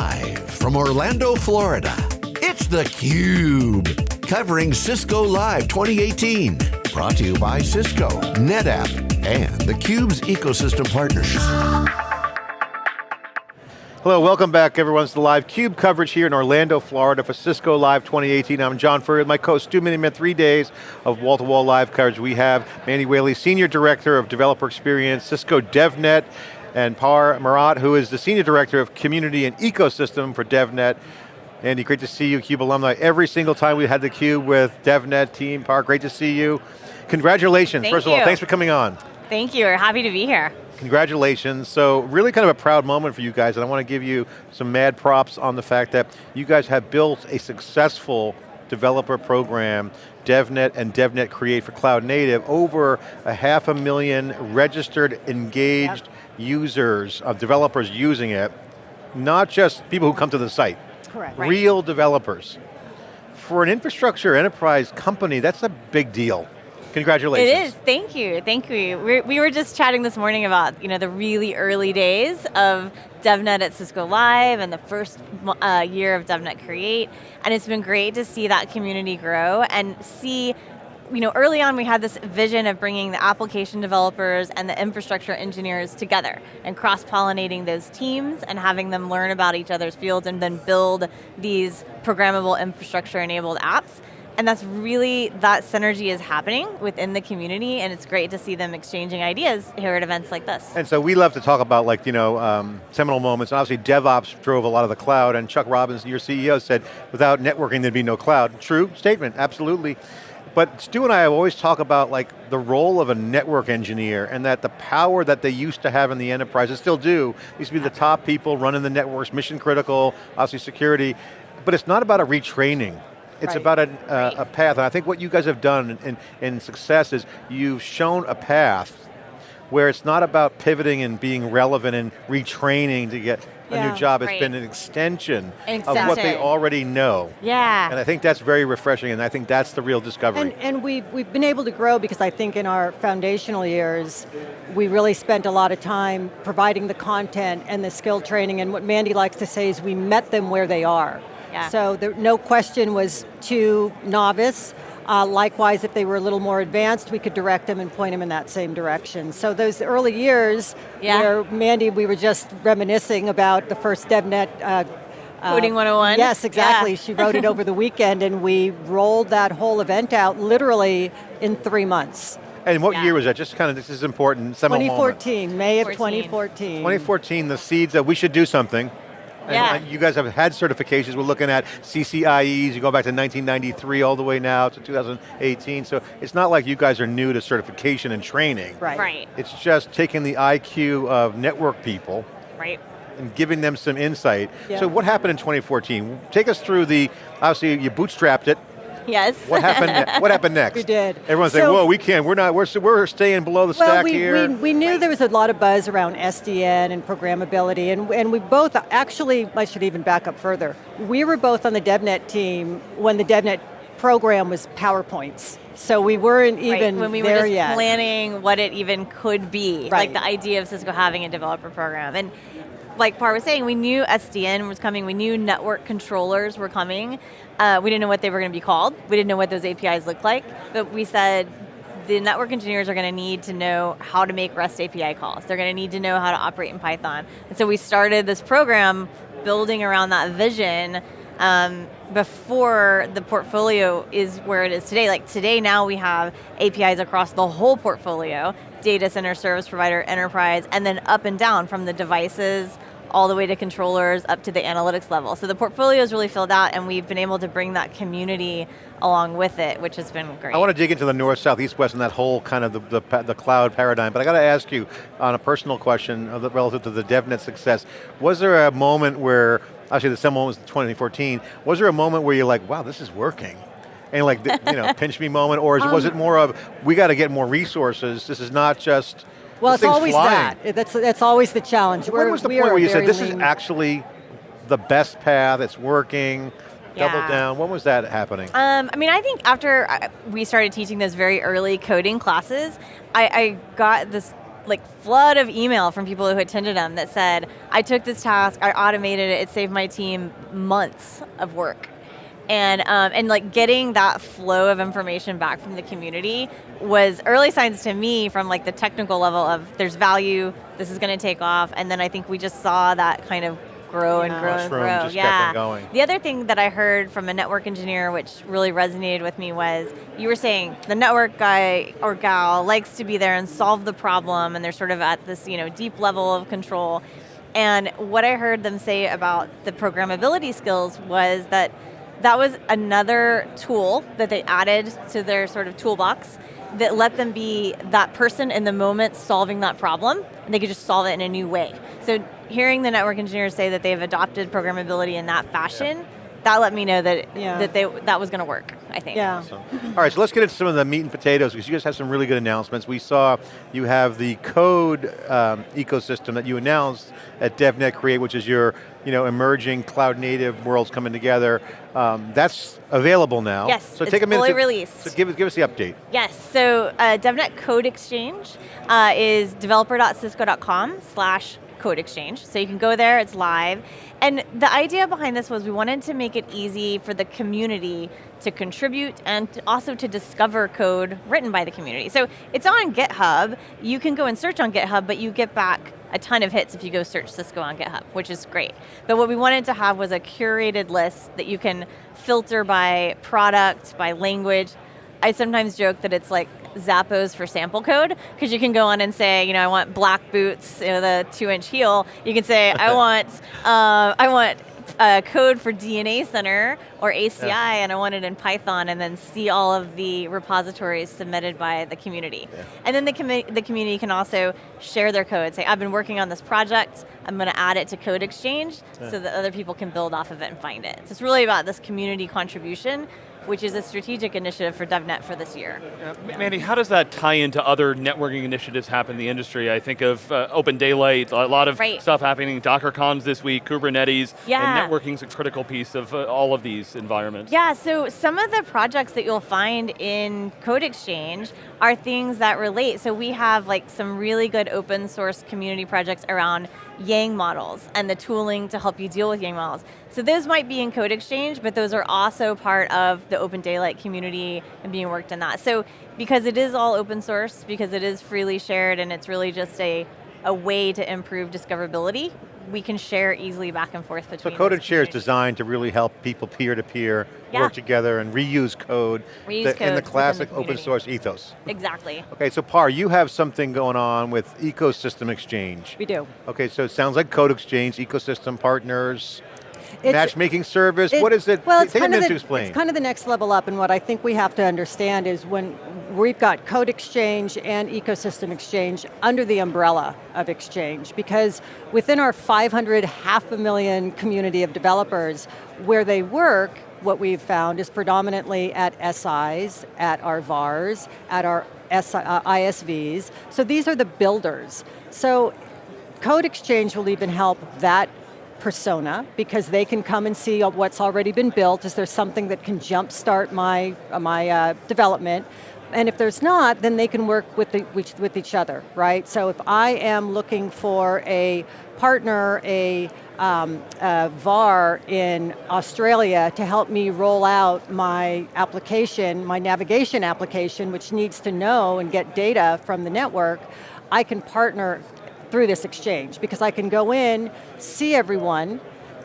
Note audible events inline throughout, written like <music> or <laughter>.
Live from Orlando, Florida, it's theCUBE. Covering Cisco Live 2018. Brought to you by Cisco, NetApp, and theCUBE's ecosystem partners. Hello, welcome back everyone to the live CUBE coverage here in Orlando, Florida for Cisco Live 2018. I'm John Furrier, my co-host, Stu Miniman, three days of wall-to-wall -wall live coverage. We have Mandy Whaley, Senior Director of Developer Experience, Cisco DevNet, and Par Merat, who is the Senior Director of Community and Ecosystem for DevNet. Mandy, great to see you, CUBE alumni. Every single time we had the CUBE with DevNet team, Par, great to see you. Congratulations, Thank first you. of all, thanks for coming on. Thank you, we're happy to be here. Congratulations. So really kind of a proud moment for you guys, and I want to give you some mad props on the fact that you guys have built a successful developer program, DevNet and DevNet Create for Cloud Native, over a half a million registered, engaged yep. Users, of developers using it, not just people who come to the site. Correct. Real right. developers. For an infrastructure enterprise company, that's a big deal. Congratulations. It is, thank you, thank you. We're, we were just chatting this morning about you know, the really early days of DevNet at Cisco Live and the first uh, year of DevNet Create, and it's been great to see that community grow and see you know, early on we had this vision of bringing the application developers and the infrastructure engineers together and cross-pollinating those teams and having them learn about each other's fields and then build these programmable infrastructure enabled apps. And that's really, that synergy is happening within the community and it's great to see them exchanging ideas here at events like this. And so we love to talk about like, you know, um, seminal moments. And obviously DevOps drove a lot of the cloud and Chuck Robbins, your CEO said, without networking there'd be no cloud. True statement, absolutely. But Stu and I always talk about like the role of a network engineer and that the power that they used to have in the enterprise, and still do, used to be the top people running the networks, mission critical, obviously security, but it's not about a retraining. It's right. about a, uh, a, path, and I think what you guys have done in, in success is you've shown a path where it's not about pivoting and being relevant and retraining to get yeah, a new job. It's right. been an extension, extension, of what they already know. Yeah. And I think that's very refreshing and I think that's the real discovery. And, and we've, we've been able to grow because I think in our foundational years, we really spent a lot of time providing the content and the skill training and what Mandy likes to say is we met them where they are. Yeah. So there, no question was too novice. Uh, likewise, if they were a little more advanced, we could direct them and point them in that same direction. So those early years, yeah. where Mandy, we were just reminiscing about the first DevNet uh, Coding 101? Yes, exactly. Yeah. she wrote it over the weekend and we rolled that whole event out literally in three months. And what yeah. year was that? Just kind of, this is important, 2014, moment. May of 2014. 2014, the seeds that we should do something. Yeah. And you guys have had certifications. We're looking at CCIEs, you go back to 1993 all the way now to 2018. So it's not like you guys are new to certification and training. Right. right. It's just taking the IQ of network people. Right and giving them some insight. Yeah. So what happened in 2014? Take us through the, obviously you bootstrapped it, Yes. What happened? what happened <laughs> next? We did. Everyone's so, saying, "Whoa, we can't. We're not. We're we're staying below the well, stack we, here." We, we knew there was a lot of buzz around SDN and programmability, and and we both actually. I should even back up further. We were both on the DevNet team when the DevNet program was PowerPoints. So we weren't even right, when we there were just yet. planning what it even could be, right. like the idea of Cisco having a developer program. And like Par was saying, we knew SDN was coming, we knew network controllers were coming. Uh, we didn't know what they were going to be called. We didn't know what those APIs looked like, but we said, the network engineers are going to need to know how to make REST API calls. They're going to need to know how to operate in Python. And so we started this program building around that vision um, before the portfolio is where it is today. Like today now we have APIs across the whole portfolio, data center, service provider, enterprise, and then up and down from the devices all the way to controllers up to the analytics level. So the portfolio is really filled out and we've been able to bring that community along with it, which has been great. I want to dig into the north, south, east, west and that whole kind of the, the, the cloud paradigm, but I got to ask you on a personal question uh, relative to the DevNet success, was there a moment where, actually the same moment was 2014, was there a moment where you're like, wow, this is working? And like, you know, <laughs> pinch me moment, or um, was it more of, we got to get more resources, this is not just well, it's always flying. that. That's, that's always the challenge. When We're, was the point where you said, this lean. is actually the best path, it's working, yeah. double down, when was that happening? Um, I mean, I think after uh, we started teaching those very early coding classes, I, I got this like flood of email from people who attended them that said, I took this task, I automated it, it saved my team months of work. And, um, and like getting that flow of information back from the community was early signs to me from like the technical level of there's value, this is going to take off, and then I think we just saw that kind of grow yeah. and grow Mushroom and grow. yeah. The other thing that I heard from a network engineer, which really resonated with me, was you were saying the network guy or gal likes to be there and solve the problem, and they're sort of at this you know deep level of control. And what I heard them say about the programmability skills was that that was another tool that they added to their sort of toolbox that let them be that person in the moment solving that problem, and they could just solve it in a new way. So hearing the network engineers say that they've adopted programmability in that fashion, yeah. that let me know that yeah. that they that was going to work. I think. Yeah. Awesome. All right, so let's get into some of the meat and potatoes because you guys have some really good announcements. We saw you have the code um, ecosystem that you announced at DevNet Create, which is your you know, emerging cloud native worlds coming together. Um, that's available now. Yes, so take a minute fully to, released. So give, give us the update. Yes, so uh, DevNet Code Exchange uh, is developer.cisco.com slash code exchange. So you can go there, it's live. And the idea behind this was we wanted to make it easy for the community to contribute and also to discover code written by the community. So it's on GitHub, you can go and search on GitHub, but you get back a ton of hits if you go search Cisco on GitHub, which is great. But what we wanted to have was a curated list that you can filter by product, by language. I sometimes joke that it's like Zappos for sample code, because you can go on and say, you know, I want black boots, you know, the two inch heel. You can say, I <laughs> want, uh, I want uh, code for DNA Center or ACI yeah. and I want it in Python and then see all of the repositories submitted by the community. Yeah. And then the, com the community can also share their code, say I've been working on this project, I'm going to add it to Code Exchange yeah. so that other people can build off of it and find it. So it's really about this community contribution which is a strategic initiative for DevNet for this year. Uh, Mandy, how does that tie into other networking initiatives happen in the industry? I think of uh, Open Daylight, a lot of right. stuff happening, DockerCons this week, Kubernetes, yeah. and networking is a critical piece of uh, all of these environments. Yeah, so some of the projects that you'll find in Code Exchange are things that relate. So we have like some really good open source community projects around Yang models and the tooling to help you deal with Yang models. So those might be in Code Exchange, but those are also part of the Open Daylight community and being worked in that. So because it is all open source, because it is freely shared and it's really just a, a way to improve discoverability, we can share easily back and forth between So Code and Share is designed to really help people peer-to-peer -peer yeah. work together and reuse code, reuse the, in the classic the open source ethos. Exactly. Okay, so Par, you have something going on with Ecosystem Exchange. We do. Okay, so it sounds like Code Exchange, ecosystem partners, it's, matchmaking service, it, what is it? Well, it's Take kind, of the, to explain. it's kind of the next level up and what I think we have to understand is when we've got code exchange and ecosystem exchange under the umbrella of exchange because within our 500, half a million community of developers, where they work, what we've found is predominantly at SIs, at our VARs, at our SI, uh, ISVs. So these are the builders. So Code Exchange will even help that persona because they can come and see what's already been built. Is there something that can jumpstart my, uh, my uh, development? And if there's not, then they can work with, the, with each other, right? So if I am looking for a partner, a, um, a VAR in Australia to help me roll out my application, my navigation application, which needs to know and get data from the network, I can partner through this exchange because I can go in, see everyone,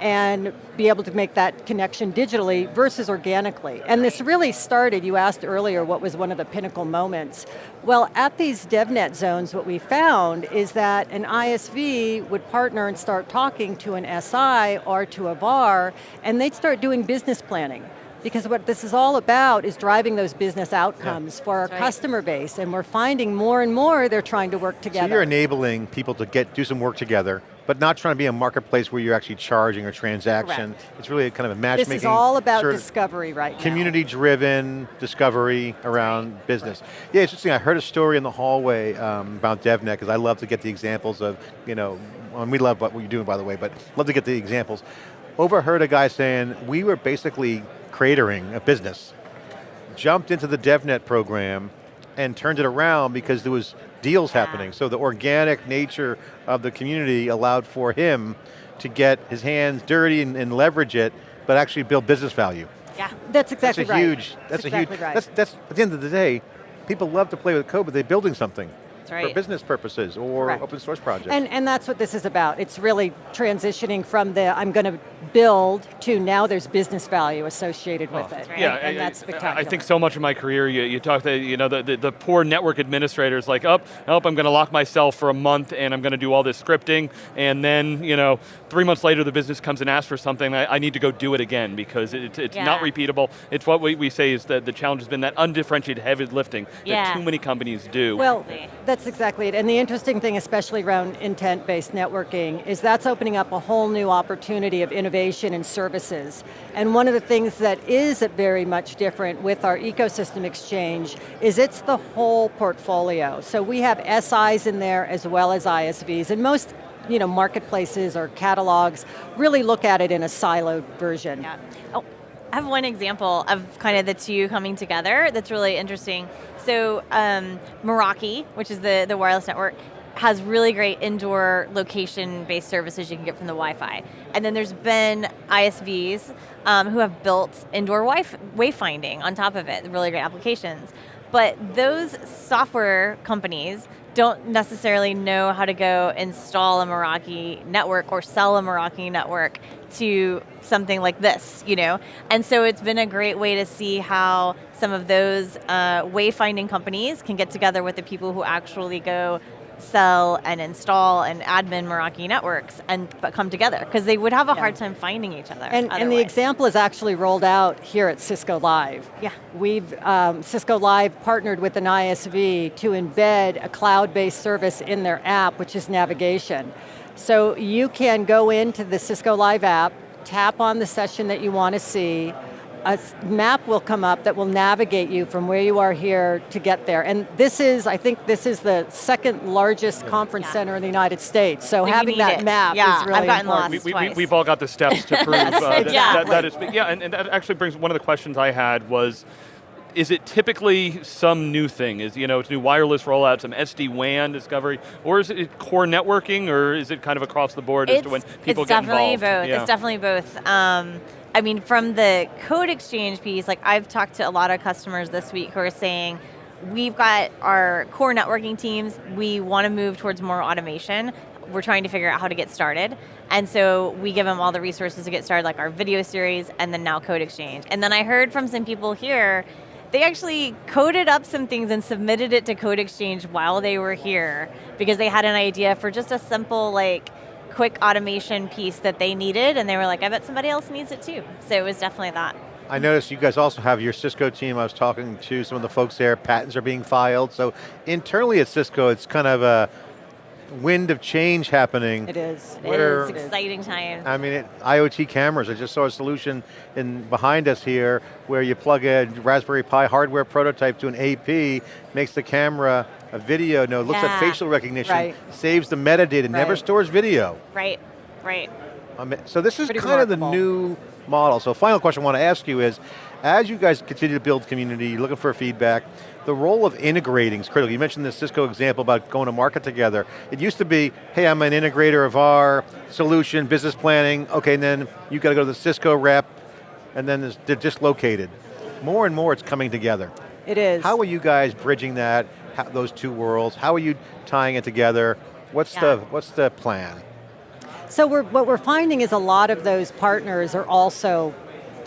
and be able to make that connection digitally versus organically. And this really started, you asked earlier what was one of the pinnacle moments. Well, at these DevNet zones, what we found is that an ISV would partner and start talking to an SI or to a VAR, and they'd start doing business planning. Because what this is all about is driving those business outcomes yeah. for our customer base, and we're finding more and more they're trying to work together. So you're enabling people to get do some work together, but not trying to be a marketplace where you're actually charging a transaction. Correct. It's really a kind of a matchmaking. This is all about discovery right now. Community-driven discovery around right. business. Right. Yeah, it's interesting, I heard a story in the hallway um, about DevNet, because I love to get the examples of, you know, and we love what you're doing by the way, but love to get the examples. Overheard a guy saying, we were basically cratering a business, jumped into the DevNet program, and turned it around because there was deals yeah. happening. So the organic nature of the community allowed for him to get his hands dirty and, and leverage it, but actually build business value. Yeah, that's exactly that's a right. Huge, that's, that's a exactly huge, right. that's, that's, at the end of the day, people love to play with code, but they're building something right. for business purposes or Correct. open source projects. And, and that's what this is about. It's really transitioning from the I'm going to build to now there's business value associated with oh, it. Right. Yeah, and, and I, that's spectacular. I think so much of my career, you, you talk to you know, the, the, the poor network administrators like, up, oh, oh, I'm going to lock myself for a month and I'm going to do all this scripting and then, you know, three months later the business comes and asks for something, I, I need to go do it again because it, it's yeah. not repeatable. It's what we, we say is that the challenge has been that undifferentiated heavy lifting yeah. that too many companies do. Well, that's exactly it. And the interesting thing, especially around intent-based networking, is that's opening up a whole new opportunity of innovation and services. And one of the things that is very much different with our ecosystem exchange is it's the whole portfolio. So we have SIs in there as well as ISVs, and most you know, marketplaces or catalogs really look at it in a siloed version. Yeah. Oh, I have one example of kind of the two coming together that's really interesting. So um, Meraki, which is the, the wireless network, has really great indoor location-based services you can get from the Wi-Fi. And then there's been ISVs um, who have built indoor wayfinding on top of it, really great applications. But those software companies don't necessarily know how to go install a Meraki network or sell a Meraki network to something like this, you know? And so it's been a great way to see how some of those uh, wayfinding companies can get together with the people who actually go sell and install and admin Meraki networks and but come together because they would have a yeah. hard time finding each other. And, and, the example is actually rolled out here at Cisco Live. Yeah. We've, um, Cisco Live partnered with an ISV to embed a cloud-based service in their app, which is navigation. So you can go into the Cisco Live app, tap on the session that you want to see, a map will come up that will navigate you from where you are here to get there. And this is, I think this is the second largest conference yeah. center in the United States. So, so having that it. map yeah, is really I've gotten important. Lost we, have we, all got the steps to <laughs> prove uh, that, yeah. that, that is, yeah, and, and that actually brings, one of the questions I had was, is it typically some new thing? Is you know, it's new wireless rollout, some SD-WAN discovery, or is it core networking, or is it kind of across the board it's, as to when people get involved? It's definitely both, it's definitely both. Um, I mean, from the code exchange piece, like I've talked to a lot of customers this week who are saying, we've got our core networking teams, we want to move towards more automation, we're trying to figure out how to get started. And so we give them all the resources to get started, like our video series, and then now Code Exchange. And then I heard from some people here they actually coded up some things and submitted it to Code Exchange while they were here because they had an idea for just a simple like quick automation piece that they needed and they were like, I bet somebody else needs it too. So it was definitely that. I noticed you guys also have your Cisco team. I was talking to some of the folks there, patents are being filed. So internally at Cisco, it's kind of a wind of change happening. It is. Where, it is exciting time. I mean, it, IoT cameras. I just saw a solution in behind us here where you plug a Raspberry Pi hardware prototype to an AP, makes the camera a video node, looks yeah. at facial recognition, right. saves the metadata, right. never stores video. Right, right. Um, so this is Pretty kind remarkable. of the new model. So final question I want to ask you is, as you guys continue to build community, looking for feedback, the role of integrating is critical. You mentioned the Cisco example about going to market together. It used to be, hey, I'm an integrator of our solution, business planning, okay, and then you got to go to the Cisco rep, and then they're dislocated. More and more it's coming together. It is. How are you guys bridging that, how, those two worlds? How are you tying it together? What's, yeah. the, what's the plan? So we're, what we're finding is a lot of those partners are also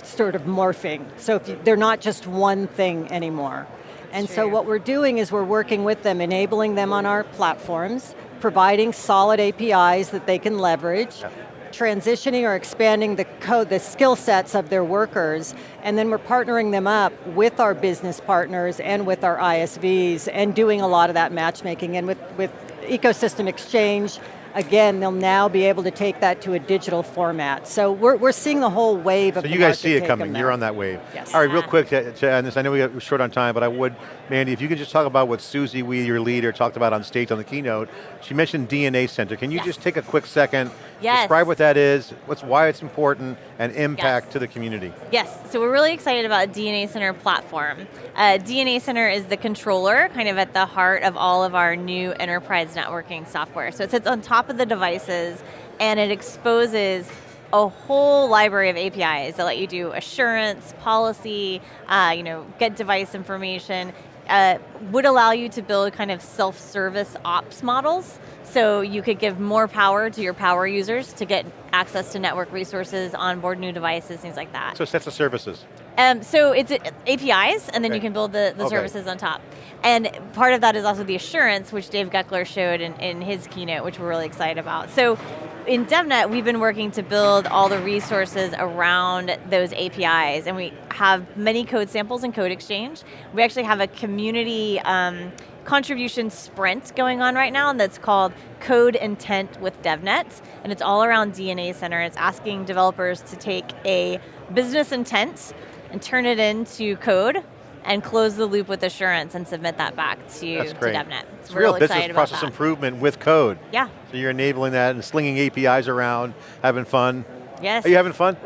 sort of morphing. So you, they're not just one thing anymore. And so what we're doing is we're working with them, enabling them on our platforms, providing solid APIs that they can leverage, transitioning or expanding the code, the skill sets of their workers, and then we're partnering them up with our business partners and with our ISVs and doing a lot of that matchmaking and with, with ecosystem exchange, again, they'll now be able to take that to a digital format. So we're, we're seeing the whole wave of So you guys see it coming, you're on that wave. Yes. All right, real quick to, to end this, I know we got short on time, but I would, Mandy, if you could just talk about what Susie Wee, your leader, talked about on stage on the keynote. She mentioned DNA Center. Can you yes. just take a quick second Yes. Describe what that is, what's why it's important, and impact Yes. to the community. Yes, so we're really excited about DNA Center platform. Uh, DNA Center is the controller, kind of at the heart of all of our new enterprise networking software. So it sits on top of the devices and it exposes a whole library of APIs that let you do assurance, policy, uh, you know, get device information, uh, would allow you to build kind of self-service ops models so you could give more power to your power users to get access to network resources, onboard new devices, things like that. So sets of services. Um, so it's APIs, and then Okay. you can build the, the Okay. services on top. And part of that is also the assurance, which Dave Goeckeler showed in, in his keynote, which we're really excited about. So in DevNet, we've been working to build all the resources around those APIs, and we have many code samples in Code Exchange. We actually have a community um, contribution sprint going on right now, and that's called Code Intent with DevNet, and it's all around DNA Center. It's asking developers to take a business intent and turn it into code and close the loop with assurance and submit that back to, That's to great. DevNet. It's So we're real real business about process that. improvement with code. Yeah, So you're enabling that and slinging APIs around, having fun. yes. Are you having fun?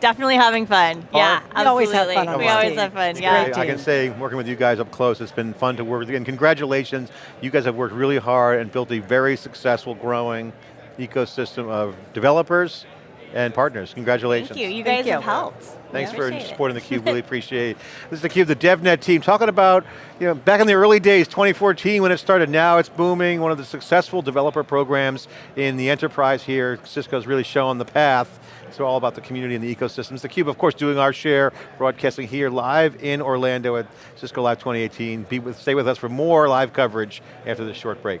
Definitely having fun. Yeah, We always have absolutely. fun on We always have fun, It's yeah. great. I can say, working with you guys up close, it's been fun to work with you. And congratulations, you guys have worked really hard and built a very successful, growing ecosystem of developers and partners. Congratulations. Thank you. You Thank guys you. have helped. Thanks We for appreciate it. supporting theCUBE, really <laughs> appreciate it. This is theCUBE, the DevNet team, talking about, you know, back in the early days, 2014 when it started, now it's booming, one of the successful developer programs in the enterprise here. Cisco's really showing the path. It's all about the community and the ecosystems. theCUBE, of course, doing our share, broadcasting here live in Orlando at Cisco Live 2018. Be with, stay with us for more live coverage after this short break.